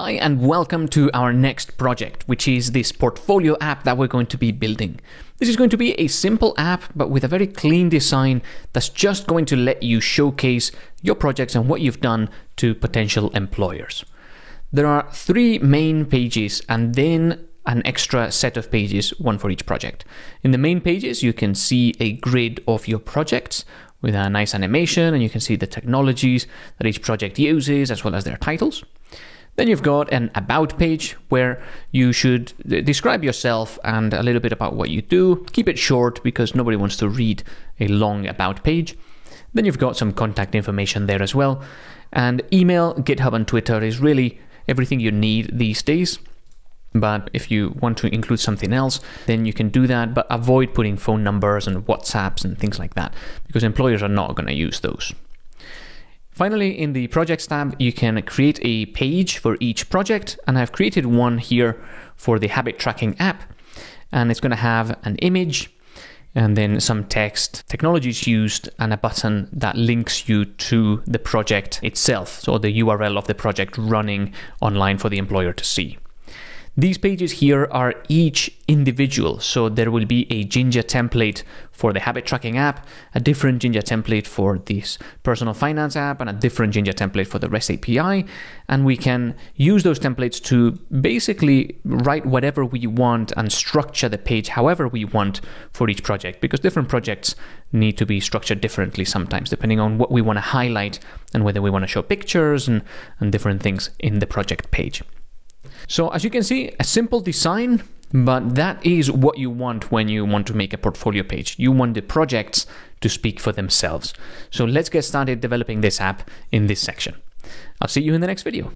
Hi and welcome to our next project, which is this portfolio app that we're going to be building. This is going to be a simple app, but with a very clean design that's just going to let you showcase your projects and what you've done to potential employers. There are three main pages and then an extra set of pages, one for each project. In the main pages, you can see a grid of your projects with a nice animation and you can see the technologies that each project uses as well as their titles. Then you've got an about page where you should describe yourself and a little bit about what you do. Keep it short because nobody wants to read a long about page. Then you've got some contact information there as well. And email, GitHub, and Twitter is really everything you need these days. But if you want to include something else, then you can do that, but avoid putting phone numbers and WhatsApps and things like that because employers are not going to use those. Finally, in the Projects tab, you can create a page for each project, and I've created one here for the habit tracking app, and it's going to have an image and then some text, technologies used, and a button that links you to the project itself, so the URL of the project running online for the employer to see. These pages here are each individual, so there will be a Jinja template for the habit tracking app, a different Jinja template for this personal finance app, and a different Jinja template for the REST API. And we can use those templates to basically write whatever we want and structure the page however we want for each project, because different projects need to be structured differently sometimes, depending on what we want to highlight and whether we want to show pictures and, and different things in the project page. So as you can see, a simple design, but that is what you want when you want to make a portfolio page. You want the projects to speak for themselves. So let's get started developing this app in this section. I'll see you in the next video.